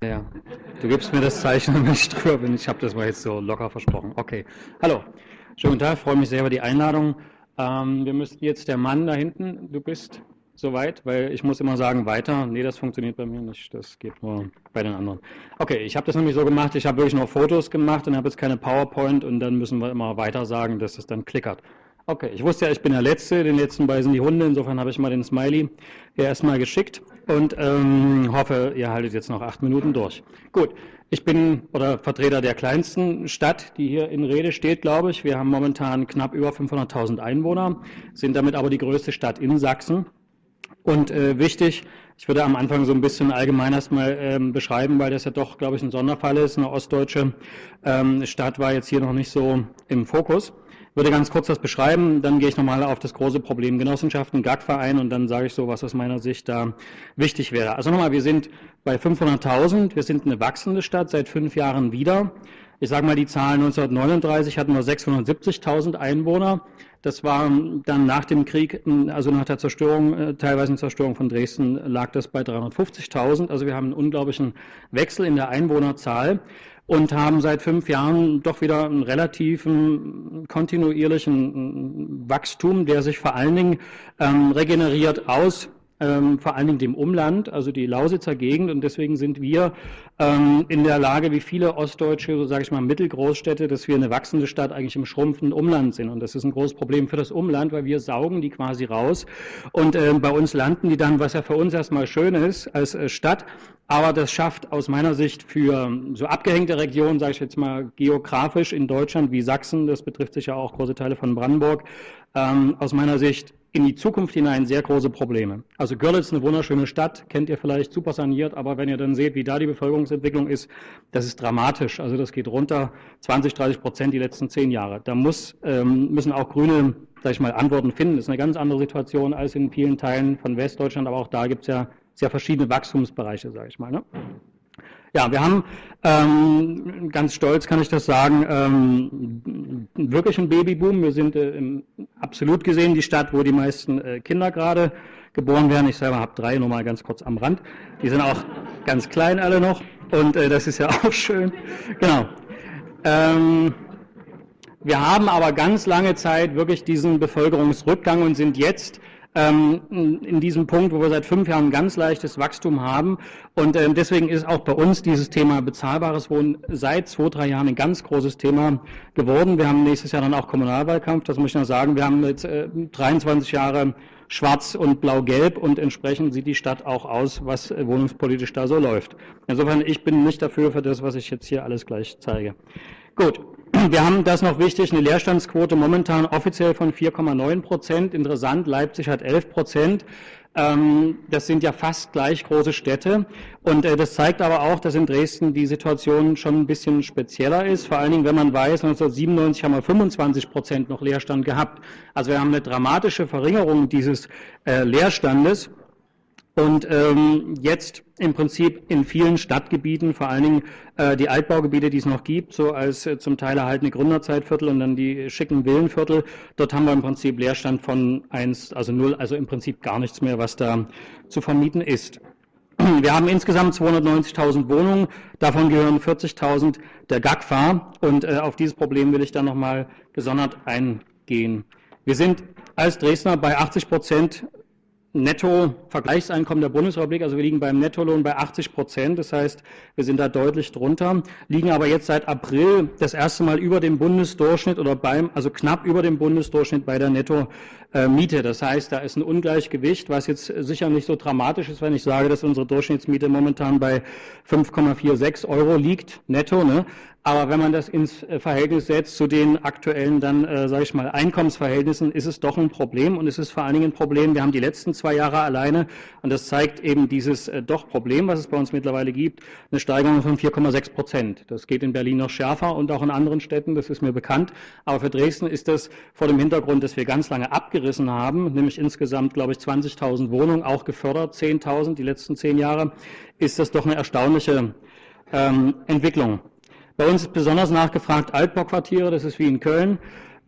Ja, du gibst mir das Zeichen, wenn ich drüber bin. Ich habe das mal jetzt so locker versprochen. Okay. Hallo. Schönen guten Tag, freue mich sehr über die Einladung. Ähm, wir müssten jetzt der Mann da hinten, du bist soweit, weil ich muss immer sagen, weiter. Nee, das funktioniert bei mir nicht. Das geht nur bei den anderen. Okay, ich habe das nämlich so gemacht, ich habe wirklich nur Fotos gemacht und habe jetzt keine PowerPoint und dann müssen wir immer weiter sagen, dass es dann klickert. Okay, ich wusste ja, ich bin der Letzte, den letzten beißen die Hunde, insofern habe ich mal den Smiley erstmal geschickt und ähm, hoffe, ihr haltet jetzt noch acht Minuten durch. Gut, ich bin oder Vertreter der kleinsten Stadt, die hier in Rede steht, glaube ich. Wir haben momentan knapp über 500.000 Einwohner, sind damit aber die größte Stadt in Sachsen. Und äh, wichtig, ich würde am Anfang so ein bisschen allgemein erstmal ähm, beschreiben, weil das ja doch, glaube ich, ein Sonderfall ist. Eine ostdeutsche ähm, Stadt war jetzt hier noch nicht so im Fokus würde ganz kurz das beschreiben, dann gehe ich nochmal auf das große Problem Genossenschaften, GAG-Verein und dann sage ich so, was aus meiner Sicht da wichtig wäre. Also nochmal, wir sind bei 500.000, wir sind eine wachsende Stadt, seit fünf Jahren wieder. Ich sage mal, die Zahlen 1939 hatten wir 670.000 Einwohner. Das war dann nach dem Krieg, also nach der Zerstörung, äh, teilweise Zerstörung von Dresden, lag das bei 350.000. Also wir haben einen unglaublichen Wechsel in der Einwohnerzahl und haben seit fünf Jahren doch wieder einen relativen kontinuierlichen Wachstum, der sich vor allen Dingen ähm, regeneriert aus ähm, vor allen Dingen dem Umland, also die Lausitzer Gegend. Und deswegen sind wir ähm, in der Lage, wie viele ostdeutsche, so sage ich mal, Mittelgroßstädte, dass wir eine wachsende Stadt eigentlich im schrumpfenden Umland sind. Und das ist ein großes Problem für das Umland, weil wir saugen die quasi raus. Und äh, bei uns landen die dann, was ja für uns erstmal schön ist, als äh, Stadt. Aber das schafft aus meiner Sicht für so abgehängte Regionen, sage ich jetzt mal geografisch in Deutschland wie Sachsen, das betrifft sicher auch große Teile von Brandenburg, ähm, aus meiner Sicht in die Zukunft hinein sehr große Probleme. Also Görlitz, eine wunderschöne Stadt, kennt ihr vielleicht super saniert, aber wenn ihr dann seht, wie da die Bevölkerungsentwicklung ist, das ist dramatisch. Also das geht runter 20, 30 Prozent die letzten zehn Jahre. Da muss, ähm, müssen auch Grüne, sag ich mal, Antworten finden. Das ist eine ganz andere Situation als in vielen Teilen von Westdeutschland, aber auch da gibt es ja sehr verschiedene Wachstumsbereiche, sage ich mal. Ne? Ja, wir haben ähm, ganz stolz, kann ich das sagen, ähm, wirklich einen Babyboom. Wir sind äh, im, absolut gesehen die Stadt, wo die meisten äh, Kinder gerade geboren werden. Ich selber habe drei, nur mal ganz kurz am Rand. Die sind auch ganz klein alle noch und äh, das ist ja auch schön. Genau. Ähm, wir haben aber ganz lange Zeit wirklich diesen Bevölkerungsrückgang und sind jetzt in diesem Punkt, wo wir seit fünf Jahren ganz leichtes Wachstum haben. Und ähm, deswegen ist auch bei uns dieses Thema bezahlbares Wohnen seit zwei, drei Jahren ein ganz großes Thema geworden. Wir haben nächstes Jahr dann auch Kommunalwahlkampf, das muss ich noch sagen. Wir haben jetzt 23 äh, Jahre schwarz und blau-gelb und entsprechend sieht die Stadt auch aus, was wohnungspolitisch da so läuft. Insofern, ich bin nicht dafür für das, was ich jetzt hier alles gleich zeige. Gut, wir haben das noch wichtig, eine Leerstandsquote momentan offiziell von 4,9 Prozent. Interessant, Leipzig hat 11 Prozent. Ähm, das sind ja fast gleich große Städte. Und äh, das zeigt aber auch, dass in Dresden die Situation schon ein bisschen spezieller ist. Vor allen Dingen, wenn man weiß, 1997 haben wir 25 Prozent noch Leerstand gehabt. Also wir haben eine dramatische Verringerung dieses äh, Leerstandes. Und ähm, jetzt im Prinzip in vielen Stadtgebieten, vor allen Dingen äh, die Altbaugebiete, die es noch gibt, so als äh, zum Teil erhaltene Gründerzeitviertel und dann die schicken Villenviertel, dort haben wir im Prinzip Leerstand von eins, also null, also im Prinzip gar nichts mehr, was da zu vermieten ist. Wir haben insgesamt 290.000 Wohnungen, davon gehören 40.000 der GAGFA und äh, auf dieses Problem will ich dann nochmal gesondert eingehen. Wir sind als Dresdner bei 80 Prozent Netto-Vergleichseinkommen der Bundesrepublik, also wir liegen beim Nettolohn bei 80 Prozent, das heißt, wir sind da deutlich drunter, liegen aber jetzt seit April das erste Mal über dem Bundesdurchschnitt oder beim, also knapp über dem Bundesdurchschnitt bei der Netto-Miete. Das heißt, da ist ein Ungleichgewicht, was jetzt sicher nicht so dramatisch ist, wenn ich sage, dass unsere Durchschnittsmiete momentan bei 5,46 Euro liegt, netto, ne? Aber wenn man das ins äh, Verhältnis setzt zu den aktuellen dann, äh, sage ich mal, Einkommensverhältnissen, ist es doch ein Problem und es ist vor allen Dingen ein Problem. Wir haben die letzten zwei Jahre alleine und das zeigt eben dieses äh, doch Problem, was es bei uns mittlerweile gibt, eine Steigerung von 4,6 Prozent. Das geht in Berlin noch schärfer und auch in anderen Städten, das ist mir bekannt. Aber für Dresden ist das vor dem Hintergrund, dass wir ganz lange abgerissen haben, nämlich insgesamt, glaube ich, 20.000 Wohnungen, auch gefördert, 10.000 die letzten zehn Jahre, ist das doch eine erstaunliche ähm, Entwicklung. Bei uns ist besonders nachgefragt Altbauquartiere, das ist wie in Köln.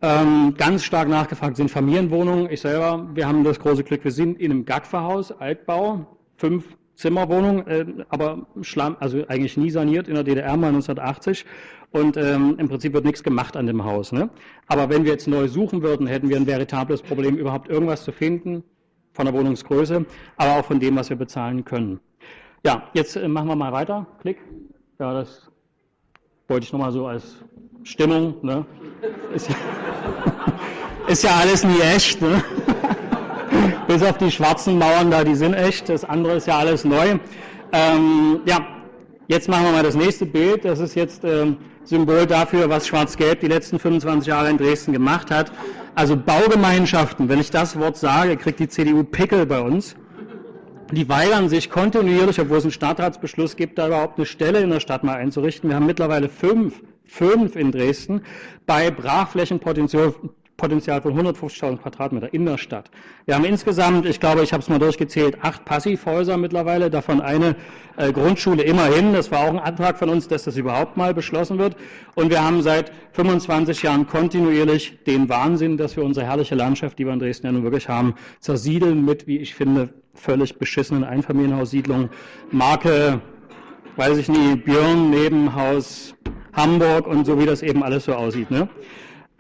Ähm, ganz stark nachgefragt sind Familienwohnungen. Ich selber, wir haben das große Glück, wir sind in einem GAGFA-Haus, Altbau, fünf Zimmerwohnung, äh, aber Schlamm, also eigentlich nie saniert in der DDR mal 1980 und ähm, im Prinzip wird nichts gemacht an dem Haus. Ne? Aber wenn wir jetzt neu suchen würden, hätten wir ein veritables Problem, überhaupt irgendwas zu finden von der Wohnungsgröße, aber auch von dem, was wir bezahlen können. Ja, jetzt äh, machen wir mal weiter. Klick. Ja, das wollte ich nochmal so als Stimmung. Ne? Ist, ja, ist ja alles nie echt. Ne? Bis auf die schwarzen Mauern da, die sind echt. Das andere ist ja alles neu. Ähm, ja, jetzt machen wir mal das nächste Bild. Das ist jetzt ähm, Symbol dafür, was Schwarz-Gelb die letzten 25 Jahre in Dresden gemacht hat. Also Baugemeinschaften, wenn ich das Wort sage, kriegt die CDU Pickel bei uns. Die weigern sich kontinuierlich, obwohl es einen Stadtratsbeschluss gibt, da überhaupt eine Stelle in der Stadt mal einzurichten. Wir haben mittlerweile fünf, fünf in Dresden bei Brachflächenpotenzial Potenzial von 150.000 Quadratmeter in der Stadt. Wir haben insgesamt, ich glaube, ich habe es mal durchgezählt, acht Passivhäuser mittlerweile, davon eine äh, Grundschule immerhin. Das war auch ein Antrag von uns, dass das überhaupt mal beschlossen wird. Und wir haben seit 25 Jahren kontinuierlich den Wahnsinn, dass wir unsere herrliche Landschaft, die wir in Dresden ja nun wirklich haben, zersiedeln mit, wie ich finde, völlig beschissenen Einfamilienhaussiedlungen. Marke, weiß ich nie, Björn, Nebenhaus, Hamburg und so wie das eben alles so aussieht. Ne?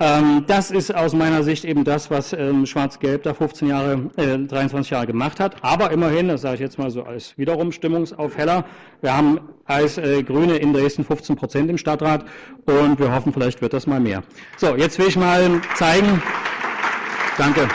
Ähm, das ist aus meiner Sicht eben das, was ähm, Schwarz-Gelb da 15 Jahre, äh, 23 Jahre gemacht hat. Aber immerhin, das sage ich jetzt mal so als wiederum Stimmungsaufheller, wir haben als äh, Grüne in Dresden 15 Prozent im Stadtrat und wir hoffen, vielleicht wird das mal mehr. So, jetzt will ich mal zeigen. Danke.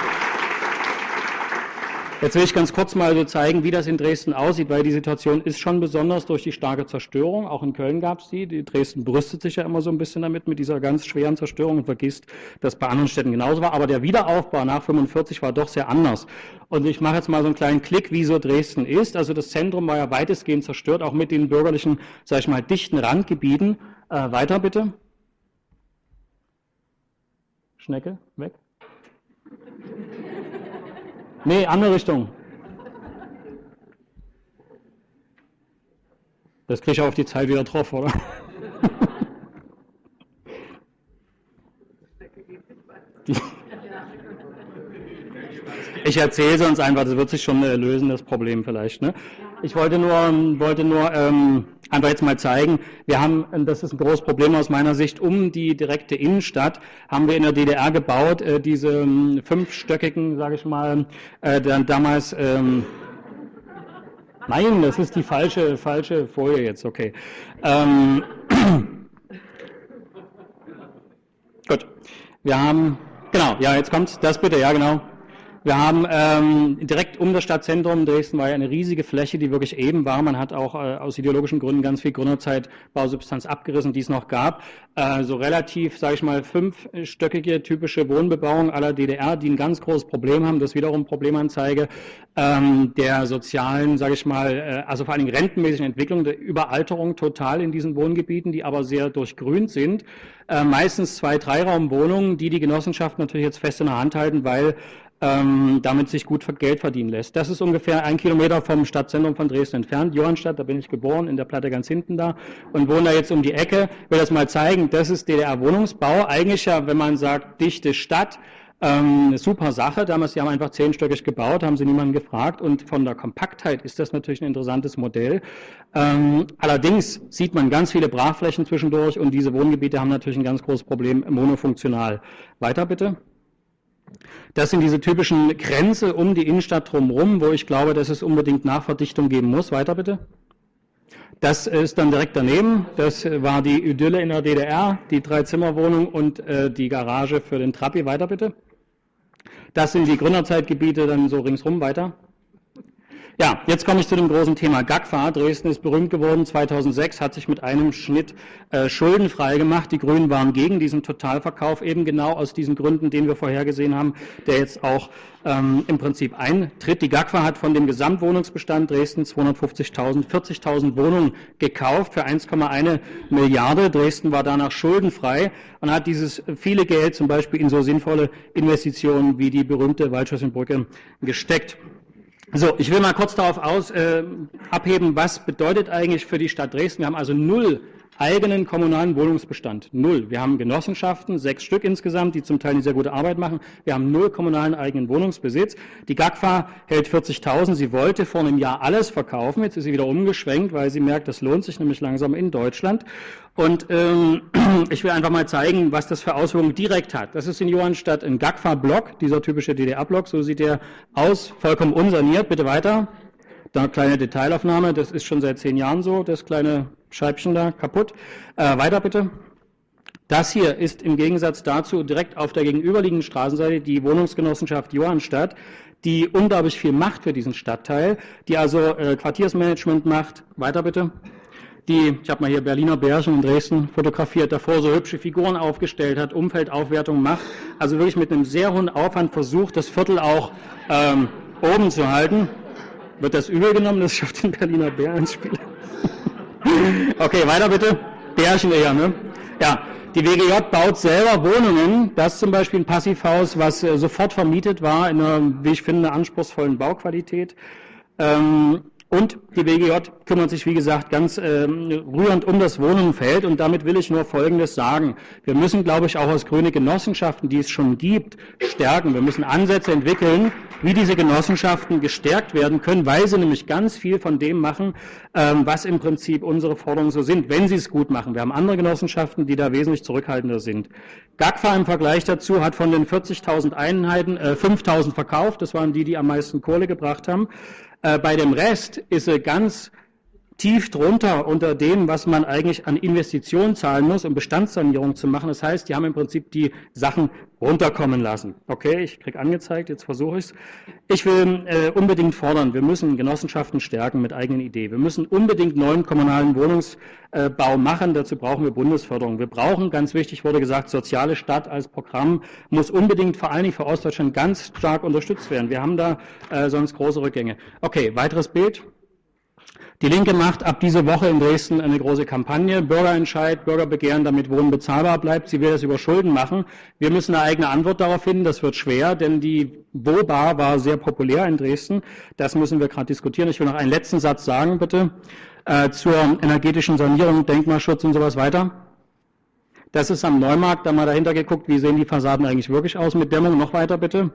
Jetzt will ich ganz kurz mal so zeigen, wie das in Dresden aussieht, weil die Situation ist schon besonders durch die starke Zerstörung. Auch in Köln gab es die. die. Dresden brüstet sich ja immer so ein bisschen damit, mit dieser ganz schweren Zerstörung und vergisst, dass bei anderen Städten genauso war. Aber der Wiederaufbau nach 45 war doch sehr anders. Und ich mache jetzt mal so einen kleinen Klick, wie so Dresden ist. Also das Zentrum war ja weitestgehend zerstört, auch mit den bürgerlichen, sag ich mal, dichten Randgebieten. Äh, weiter bitte. Schnecke, weg. Nee, andere Richtung. Das kriege ich auf die Zeit wieder drauf, oder? Ich erzähle sonst einfach, das wird sich schon lösen, das Problem vielleicht. Ne? Ich wollte nur, wollte nur ähm, einfach jetzt mal zeigen, wir haben, das ist ein großes Problem aus meiner Sicht, um die direkte Innenstadt haben wir in der DDR gebaut, äh, diese ähm, fünfstöckigen, sage ich mal, äh, dann damals, ähm, nein, das ist die falsche, falsche Folie jetzt, okay. Ähm, gut, wir haben, genau, ja, jetzt kommt das bitte, ja, genau. Wir haben ähm, direkt um das Stadtzentrum Dresden war ja eine riesige Fläche, die wirklich eben war. Man hat auch äh, aus ideologischen Gründen ganz viel Gründerzeit Bausubstanz abgerissen, die es noch gab. Äh, so relativ, sage ich mal, fünfstöckige typische Wohnbebauung aller DDR, die ein ganz großes Problem haben. Das wiederum Problemanzeige ähm, der sozialen, sage ich mal, äh, also vor allen Dingen rentenmäßigen Entwicklung, der Überalterung total in diesen Wohngebieten, die aber sehr durchgrünt sind. Äh, meistens zwei, Dreiraumwohnungen, die die Genossenschaft natürlich jetzt fest in der Hand halten, weil ähm, damit sich gut Geld verdienen lässt. Das ist ungefähr ein Kilometer vom Stadtzentrum von Dresden entfernt, Johannstadt, da bin ich geboren, in der Platte ganz hinten da und wohne da jetzt um die Ecke. Ich will das mal zeigen, das ist DDR-Wohnungsbau. Eigentlich ja, wenn man sagt, dichte Stadt, ähm, eine super Sache. Damals, die haben einfach zehnstöckig gebaut, haben sie niemanden gefragt. Und von der Kompaktheit ist das natürlich ein interessantes Modell. Ähm, allerdings sieht man ganz viele Brachflächen zwischendurch und diese Wohngebiete haben natürlich ein ganz großes Problem monofunktional. Weiter bitte. Das sind diese typischen Grenze um die Innenstadt drumherum, wo ich glaube, dass es unbedingt Nachverdichtung geben muss. Weiter bitte. Das ist dann direkt daneben. Das war die Idylle in der DDR, die Dreizimmerwohnung und äh, die Garage für den Trabi. Weiter bitte. Das sind die Gründerzeitgebiete dann so ringsrum weiter. Ja, jetzt komme ich zu dem großen Thema GAGFA. Dresden ist berühmt geworden. 2006 hat sich mit einem Schnitt äh, schuldenfrei gemacht. Die Grünen waren gegen diesen Totalverkauf, eben genau aus diesen Gründen, den wir vorhergesehen haben, der jetzt auch ähm, im Prinzip eintritt. Die GAGFA hat von dem Gesamtwohnungsbestand Dresden 250.000, 40.000 Wohnungen gekauft für 1,1 Milliarde. Dresden war danach schuldenfrei und hat dieses viele Geld zum Beispiel in so sinnvolle Investitionen wie die berühmte Waldschlössenbrücke gesteckt. So, ich will mal kurz darauf aus, äh, abheben, was bedeutet eigentlich für die Stadt Dresden. Wir haben also null eigenen kommunalen Wohnungsbestand. Null. Wir haben Genossenschaften, sechs Stück insgesamt, die zum Teil eine sehr gute Arbeit machen. Wir haben null kommunalen eigenen Wohnungsbesitz. Die GAGFA hält 40.000. Sie wollte vor einem Jahr alles verkaufen. Jetzt ist sie wieder umgeschwenkt, weil sie merkt, das lohnt sich nämlich langsam in Deutschland. Und ähm, ich will einfach mal zeigen, was das für Auswirkungen direkt hat. Das ist in Johannstadt ein GAGFA-Block, dieser typische DDR-Block. So sieht der aus, vollkommen unsaniert. Bitte weiter. Da kleine Detailaufnahme, das ist schon seit zehn Jahren so, das kleine Scheibchen da kaputt. Äh, weiter bitte. Das hier ist im Gegensatz dazu direkt auf der gegenüberliegenden Straßenseite die Wohnungsgenossenschaft Johannstadt, die unglaublich viel macht für diesen Stadtteil, die also äh, Quartiersmanagement macht. Weiter bitte. Die, ich habe mal hier Berliner Bärchen in Dresden fotografiert, davor so hübsche Figuren aufgestellt hat, Umfeldaufwertung macht, also wirklich mit einem sehr hohen Aufwand versucht, das Viertel auch ähm, oben zu halten. Wird das übel genommen, dass ich auf den Berliner Bären spiele? okay, weiter bitte. Bärchen eher, ne? Ja, die WGJ baut selber Wohnungen. Das ist zum Beispiel ein Passivhaus, was äh, sofort vermietet war, in einer, wie ich finde, anspruchsvollen Bauqualität. Ähm, und die BGJ kümmert sich, wie gesagt, ganz ähm, rührend um das Wohnumfeld. Und damit will ich nur Folgendes sagen. Wir müssen, glaube ich, auch aus grüne Genossenschaften, die es schon gibt, stärken. Wir müssen Ansätze entwickeln, wie diese Genossenschaften gestärkt werden können, weil sie nämlich ganz viel von dem machen, ähm, was im Prinzip unsere Forderungen so sind, wenn sie es gut machen. Wir haben andere Genossenschaften, die da wesentlich zurückhaltender sind. GAGFA im Vergleich dazu hat von den 40.000 Einheiten äh, 5.000 verkauft. Das waren die, die am meisten Kohle gebracht haben. Äh, bei dem Rest ist er ganz tief drunter unter dem, was man eigentlich an Investitionen zahlen muss, um Bestandssanierung zu machen. Das heißt, die haben im Prinzip die Sachen runterkommen lassen. Okay, ich krieg angezeigt, jetzt versuche ich es. Ich will äh, unbedingt fordern, wir müssen Genossenschaften stärken mit eigenen Ideen. Wir müssen unbedingt neuen kommunalen Wohnungsbau machen. Dazu brauchen wir Bundesförderung. Wir brauchen, ganz wichtig wurde gesagt, soziale Stadt als Programm muss unbedingt vor allen Dingen für Ostdeutschland ganz stark unterstützt werden. Wir haben da äh, sonst große Rückgänge. Okay, weiteres Bild. Die Linke macht ab dieser Woche in Dresden eine große Kampagne, Bürgerentscheid, Bürgerbegehren, damit Wohnen bezahlbar bleibt. Sie will das über Schulden machen. Wir müssen eine eigene Antwort darauf finden. Das wird schwer, denn die Wohnbar war sehr populär in Dresden. Das müssen wir gerade diskutieren. Ich will noch einen letzten Satz sagen, bitte, äh, zur energetischen Sanierung, Denkmalschutz und sowas weiter. Das ist am Neumarkt, da mal dahinter geguckt, wie sehen die Fassaden eigentlich wirklich aus mit Dämmung. Noch weiter bitte.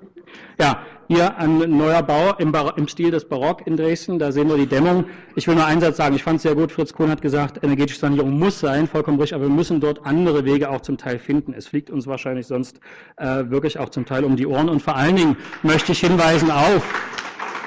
Ja, hier ein neuer Bau im, im, Stil des Barock in Dresden, da sehen wir die Dämmung. Ich will nur einen Satz sagen, ich fand es sehr gut, Fritz Kohn hat gesagt, energetische Sanierung muss sein, vollkommen richtig, aber wir müssen dort andere Wege auch zum Teil finden. Es fliegt uns wahrscheinlich sonst äh, wirklich auch zum Teil um die Ohren. Und vor allen Dingen möchte ich hinweisen auf,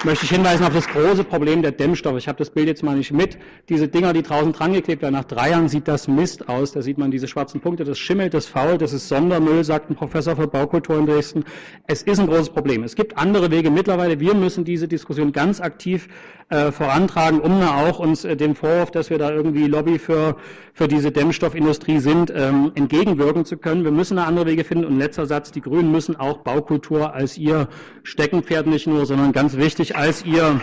möchte ich hinweisen auf das große Problem der Dämmstoffe. Ich habe das Bild jetzt mal nicht mit. Diese Dinger, die draußen dran geklebt werden, nach drei Jahren sieht das Mist aus. Da sieht man diese schwarzen Punkte. Das schimmelt, das fault, das ist Sondermüll, sagt ein Professor für Baukultur in Dresden. Es ist ein großes Problem. Es gibt andere Wege mittlerweile. Wir müssen diese Diskussion ganz aktiv äh, vorantragen, um da auch uns äh, dem Vorwurf, dass wir da irgendwie Lobby für, für diese Dämmstoffindustrie sind, ähm, entgegenwirken zu können. Wir müssen da andere Wege finden. Und letzter Satz, die Grünen müssen auch Baukultur als ihr Steckenpferd nicht nur, sondern ganz wichtig als ihr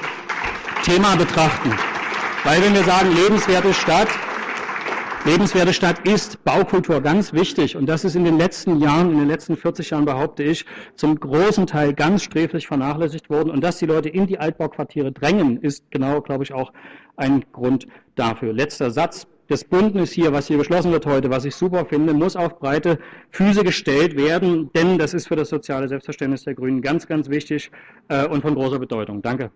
Thema betrachten. Weil wenn wir sagen, lebenswerte Stadt, Lebenswerte Stadt ist Baukultur ganz wichtig und das ist in den letzten Jahren, in den letzten 40 Jahren behaupte ich, zum großen Teil ganz sträflich vernachlässigt worden und dass die Leute in die Altbauquartiere drängen, ist genau, glaube ich, auch ein Grund dafür. Letzter Satz. Das Bündnis hier, was hier beschlossen wird heute, was ich super finde, muss auf breite Füße gestellt werden, denn das ist für das soziale Selbstverständnis der Grünen ganz, ganz wichtig äh, und von großer Bedeutung. Danke.